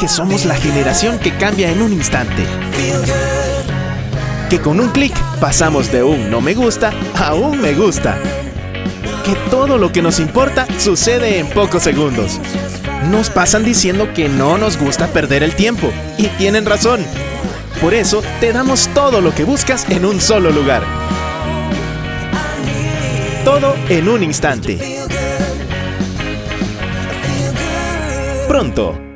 que somos la generación que cambia en un instante. Que con un clic pasamos de un no me gusta a un me gusta. Que todo lo que nos importa sucede en pocos segundos. Nos pasan diciendo que no nos gusta perder el tiempo. Y tienen razón. Por eso te damos todo lo que buscas en un solo lugar. Todo en un instante. Pronto.